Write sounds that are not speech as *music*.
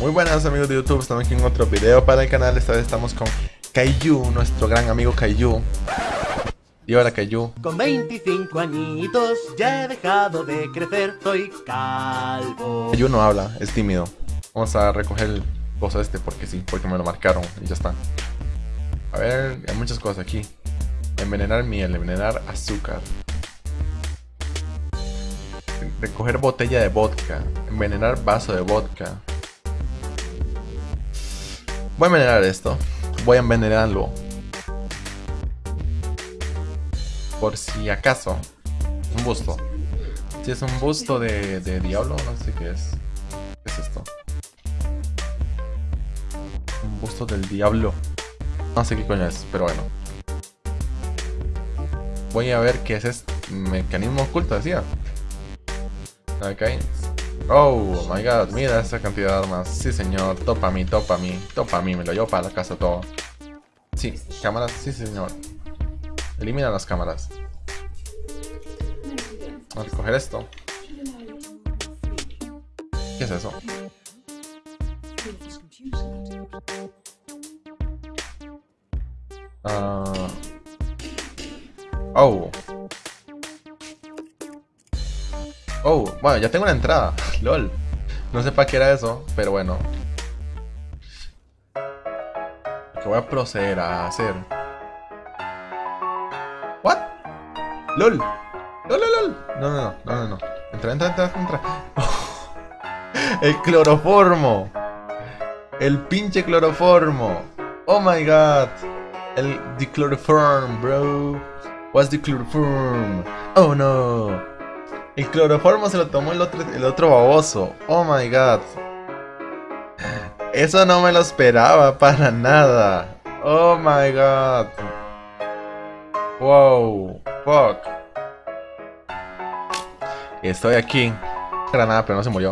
Muy buenas amigos de YouTube, estamos aquí en otro video para el canal. Esta vez estamos con Kaiju, nuestro gran amigo Kaiju. Y ahora Kaiju. Con 25 añitos ya he dejado de crecer, soy calvo. Kaiju no habla, es tímido. Vamos a recoger el coso este porque sí, porque me lo marcaron y ya está. A ver, hay muchas cosas aquí. Envenenar miel, envenenar azúcar. Recoger botella de vodka Envenenar vaso de vodka Voy a envenenar esto. Voy a envenenarlo. Por si acaso. Un busto. Si es un busto de, diablo, no sé qué es. ¿Qué es esto? Un busto del diablo. No sé qué coño es, pero bueno. Voy a ver qué es este mecanismo oculto, decía. Ok. Oh my god, mira esa cantidad de armas. Sí, señor. Topa mí, topa mí, topa mí. Me lo llevo para la casa todo. Sí, cámaras, sí, señor. Elimina las cámaras. Vamos a coger esto. ¿Qué es eso? Uh... Oh. Oh, bueno, ya tengo una entrada. *laughs* LOL. No sé para qué era eso, pero bueno. Lo que voy a proceder a hacer. ¿What? LOL. LOL, LOL, No, no, no, no, no, no. Entra, entra, entra, entra. *laughs* El cloroformo. El pinche cloroformo. Oh my god. El the chloroform, bro. What's the chloroform? Oh no. El cloroformo se lo tomó el otro, el otro baboso. Oh my god. Eso no me lo esperaba para nada. Oh my god. Wow. Fuck. Estoy aquí. Granada, pero no se murió.